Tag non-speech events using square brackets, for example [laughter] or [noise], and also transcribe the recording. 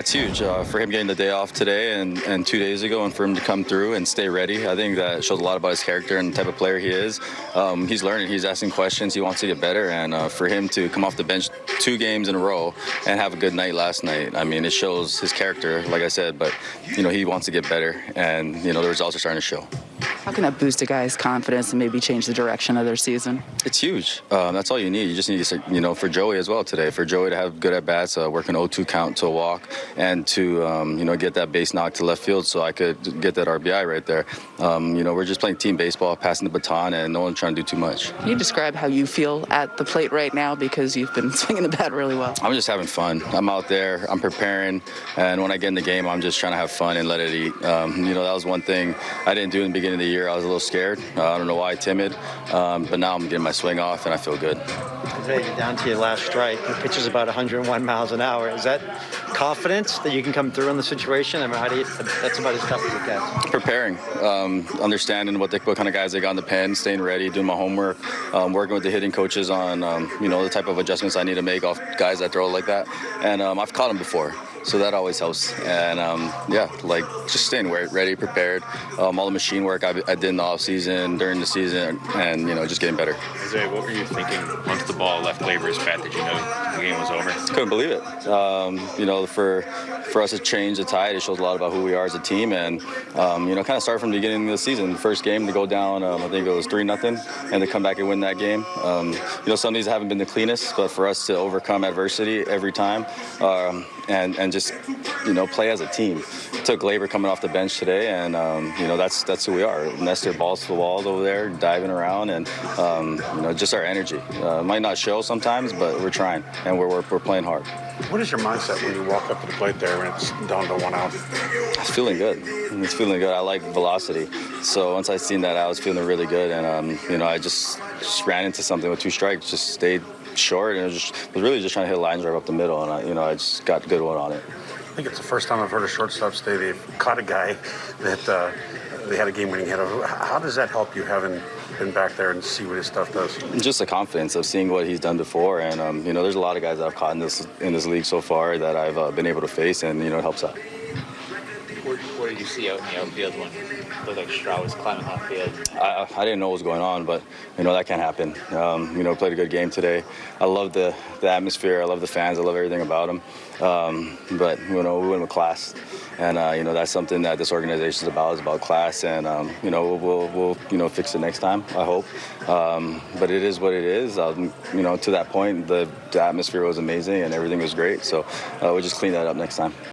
It's huge uh, for him getting the day off today and, and two days ago, and for him to come through and stay ready. I think that shows a lot about his character and the type of player he is. Um, he's learning, he's asking questions, he wants to get better, and uh, for him to come off the bench two games in a row and have a good night last night, I mean, it shows his character, like I said. But you know, he wants to get better, and you know, the results are starting to show. How can that boost a guy's confidence and maybe change the direction of their season? It's huge. Um, that's all you need. You just need, to, you know, for Joey as well today. For Joey to have good at bats, uh, work an 0-2 count to a walk, and to um, you know get that base knock to left field, so I could get that RBI right there. Um, you know, we're just playing team baseball, passing the baton, and no one's trying to do too much. Can you describe how you feel at the plate right now because you've been [laughs] swinging the bat really well? I'm just having fun. I'm out there. I'm preparing, and when I get in the game, I'm just trying to have fun and let it eat. Um, you know, that was one thing I didn't do in the beginning of the year. I was a little scared. Uh, I don't know why, timid, um, but now I'm getting my swing off, and I feel good. Down to your last strike. The pitch is about 101 miles an hour. Is that confidence that you can come through in the situation? I mean, how do you, that's about as tough as it gets. Preparing, um, understanding what, they, what kind of guys they got in the pen, staying ready, doing my homework, um, working with the hitting coaches on um, you know the type of adjustments I need to make off guys that throw like that. And um, I've caught them before so that always helps. And um, yeah, like just staying where ready, prepared. Um, all the machine work I, I, did in the off season, during the season, and you know just getting better. Jose, what were you thinking once the ball left Gleyber's bat? Did you know the game was over? Couldn't believe it. Um, you know, for for us to change the tide, it shows a lot about who we are as a team, and um, you know, kind of start from the beginning of the season. The first game to go down, um, I think it was three nothing, and to come back and win that game. Um, you know, some of these haven't been the cleanest, but for us to overcome adversity every time, and and just you know play as a team. Took Gleyber coming off the bench today, and um, you know that's that's who we are. Nestor balls to the walls over there, diving around, and um, you know just our energy. Uh, might not show sometimes, but we're trying, and we're, we're, we're playing hard. What is your mindset when you walk up to the plate there and it's down to one out? It's feeling good. It's feeling good. I like velocity, so once I seen that, I was feeling really good, and um, you know I just just ran into something with two strikes, just stayed short, and was, just, was really just trying to hit a line drive up the middle, and I, you know I just got a good one on it. I think it's the first time I've heard a shortstop say they've caught a guy that uh, they had a game-winning hit. Of. How does that help you having been back there and see what his stuff does? Just the confidence of seeing what he's done before, and um, you know, there's a lot of guys that I've caught in this in this league so far that I've uh, been able to face, and you know, it helps out. What, did you see out in the outfield when it looked like Straw was climbing off field? I, I didn't know what was going on, but you know that can't happen. Um, you know, played a good game today. I love the the atmosphere. I love the fans. I love everything about them. Um, but you know, we went with class, and uh, you know that's something that this organization is about. Is about class, and um, you know we'll, we'll you know fix it next time. I hope. Um, but it is what it is. Um, you know, to that point, the, the, atmosphere was amazing and everything was great. So uh, we'll just clean that up next time.